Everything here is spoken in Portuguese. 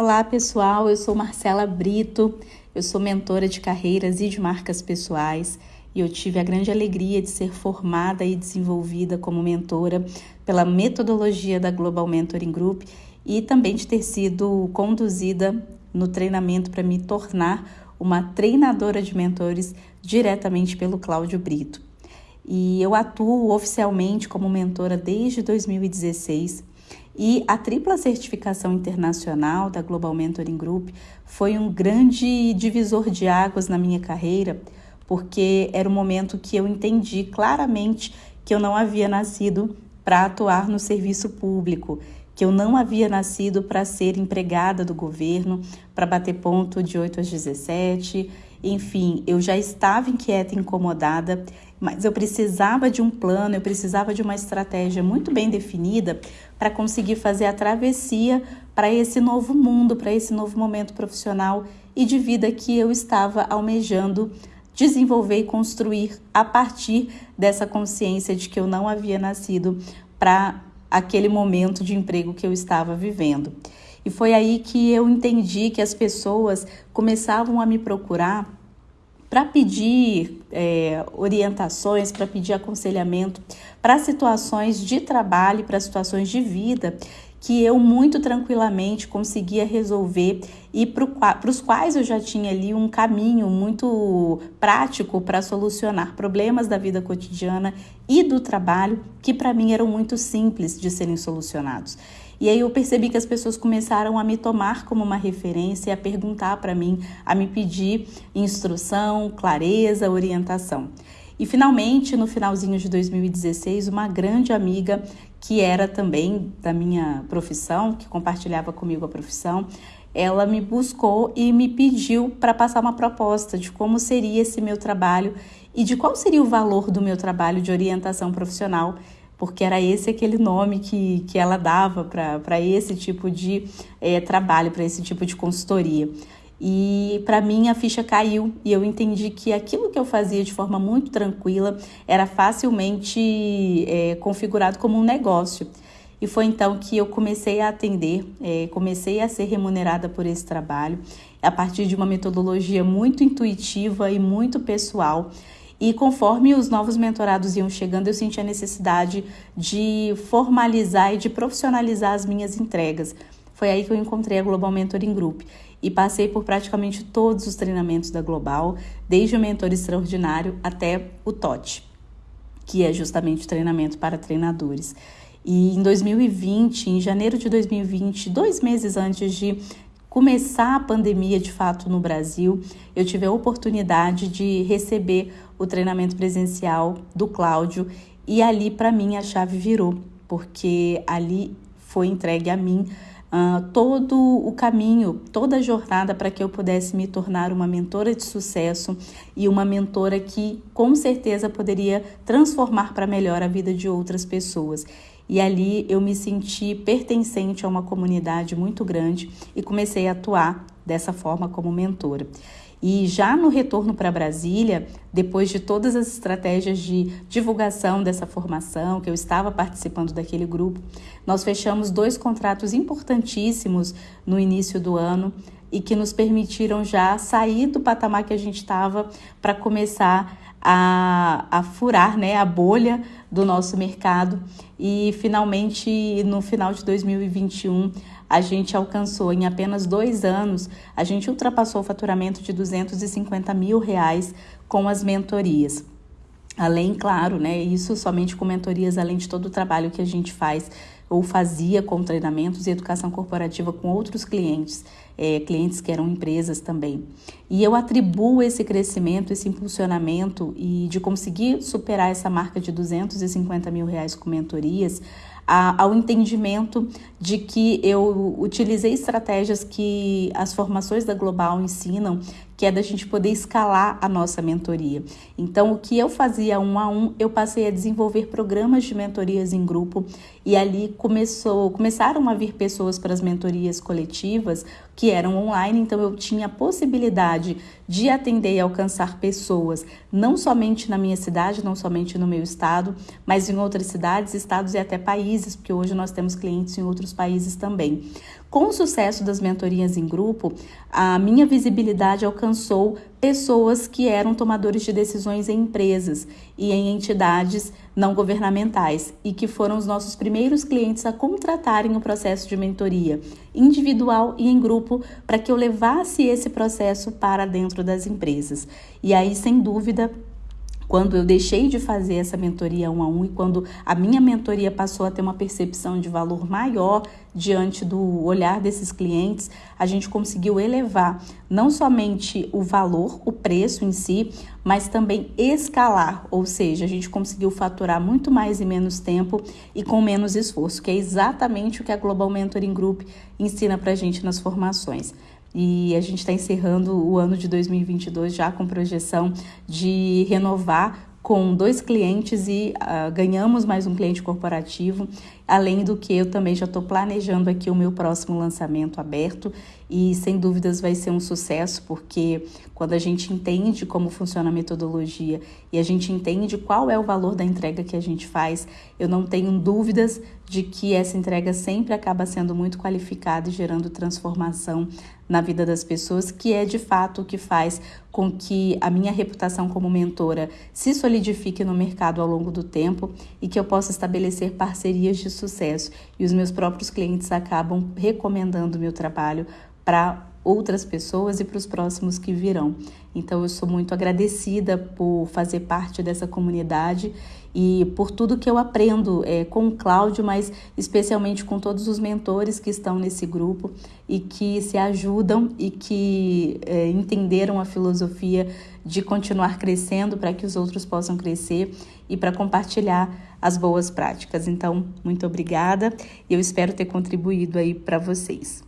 Olá pessoal, eu sou Marcela Brito, eu sou mentora de carreiras e de marcas pessoais. E eu tive a grande alegria de ser formada e desenvolvida como mentora pela metodologia da Global Mentoring Group e também de ter sido conduzida no treinamento para me tornar uma treinadora de mentores diretamente pelo Cláudio Brito. E eu atuo oficialmente como mentora desde 2016 e a tripla certificação internacional da Global Mentoring Group foi um grande divisor de águas na minha carreira, porque era o momento que eu entendi claramente que eu não havia nascido para atuar no serviço público, que eu não havia nascido para ser empregada do governo, para bater ponto de 8 às 17. Enfim, eu já estava inquieta e incomodada mas eu precisava de um plano, eu precisava de uma estratégia muito bem definida para conseguir fazer a travessia para esse novo mundo, para esse novo momento profissional e de vida que eu estava almejando desenvolver e construir a partir dessa consciência de que eu não havia nascido para aquele momento de emprego que eu estava vivendo. E foi aí que eu entendi que as pessoas começavam a me procurar para pedir é, orientações, para pedir aconselhamento para situações de trabalho, para situações de vida que eu muito tranquilamente conseguia resolver e para os quais eu já tinha ali um caminho muito prático para solucionar problemas da vida cotidiana e do trabalho que para mim eram muito simples de serem solucionados. E aí eu percebi que as pessoas começaram a me tomar como uma referência, a perguntar para mim, a me pedir instrução, clareza, orientação. E finalmente, no finalzinho de 2016, uma grande amiga que era também da minha profissão, que compartilhava comigo a profissão, ela me buscou e me pediu para passar uma proposta de como seria esse meu trabalho e de qual seria o valor do meu trabalho de orientação profissional porque era esse aquele nome que, que ela dava para esse tipo de é, trabalho, para esse tipo de consultoria. E para mim a ficha caiu e eu entendi que aquilo que eu fazia de forma muito tranquila era facilmente é, configurado como um negócio. E foi então que eu comecei a atender, é, comecei a ser remunerada por esse trabalho, a partir de uma metodologia muito intuitiva e muito pessoal e conforme os novos mentorados iam chegando, eu senti a necessidade de formalizar e de profissionalizar as minhas entregas. Foi aí que eu encontrei a Global Mentoring Group e passei por praticamente todos os treinamentos da Global, desde o mentor extraordinário até o TOT, que é justamente o treinamento para treinadores. E em 2020, em janeiro de 2020, dois meses antes de começar a pandemia de fato no Brasil, eu tive a oportunidade de receber o treinamento presencial do Cláudio e ali para mim a chave virou, porque ali foi entregue a mim uh, todo o caminho, toda a jornada para que eu pudesse me tornar uma mentora de sucesso e uma mentora que com certeza poderia transformar para melhor a vida de outras pessoas. E ali eu me senti pertencente a uma comunidade muito grande e comecei a atuar dessa forma como mentora. E já no retorno para Brasília, depois de todas as estratégias de divulgação dessa formação, que eu estava participando daquele grupo, nós fechamos dois contratos importantíssimos no início do ano e que nos permitiram já sair do patamar que a gente estava para começar a, a furar né, a bolha do nosso mercado e finalmente no final de 2021 a gente alcançou em apenas dois anos, a gente ultrapassou o faturamento de 250 mil reais com as mentorias. Além, claro, né, isso somente com mentorias, além de todo o trabalho que a gente faz ou fazia com treinamentos e educação corporativa com outros clientes, é, clientes que eram empresas também. E eu atribuo esse crescimento, esse impulsionamento e de conseguir superar essa marca de 250 mil reais com mentorias a, ao entendimento de que eu utilizei estratégias que as formações da Global ensinam, que é da gente poder escalar a nossa mentoria. Então, o que eu fazia um a um, eu passei a desenvolver programas de mentorias em grupo e ali começou, começaram a vir pessoas para as mentorias coletivas que eram online, então eu tinha a possibilidade de atender e alcançar pessoas, não somente na minha cidade, não somente no meu estado, mas em outras cidades, estados e até países, porque hoje nós temos clientes em outros países também. Com o sucesso das mentorias em grupo, a minha visibilidade alcançou pessoas que eram tomadores de decisões em empresas e em entidades não governamentais e que foram os nossos primeiros clientes a contratarem o processo de mentoria individual e em grupo para que eu levasse esse processo para dentro das empresas. E aí, sem dúvida, quando eu deixei de fazer essa mentoria um a um e quando a minha mentoria passou a ter uma percepção de valor maior diante do olhar desses clientes, a gente conseguiu elevar não somente o valor, o preço em si, mas também escalar, ou seja, a gente conseguiu faturar muito mais em menos tempo e com menos esforço, que é exatamente o que a Global Mentoring Group ensina para a gente nas formações. E a gente está encerrando o ano de 2022 já com projeção de renovar com dois clientes e uh, ganhamos mais um cliente corporativo. Além do que, eu também já estou planejando aqui o meu próximo lançamento aberto e sem dúvidas vai ser um sucesso, porque quando a gente entende como funciona a metodologia e a gente entende qual é o valor da entrega que a gente faz, eu não tenho dúvidas de que essa entrega sempre acaba sendo muito qualificada e gerando transformação na vida das pessoas, que é de fato o que faz com que a minha reputação como mentora se solidifique no mercado ao longo do tempo e que eu possa estabelecer parcerias de sucesso. E os meus próprios clientes acabam recomendando o meu trabalho para outras pessoas e para os próximos que virão. Então eu sou muito agradecida por fazer parte dessa comunidade e por tudo que eu aprendo é, com o Cláudio, mas especialmente com todos os mentores que estão nesse grupo e que se ajudam e que é, entenderam a filosofia de continuar crescendo para que os outros possam crescer e para compartilhar as boas práticas. Então, muito obrigada e eu espero ter contribuído aí para vocês.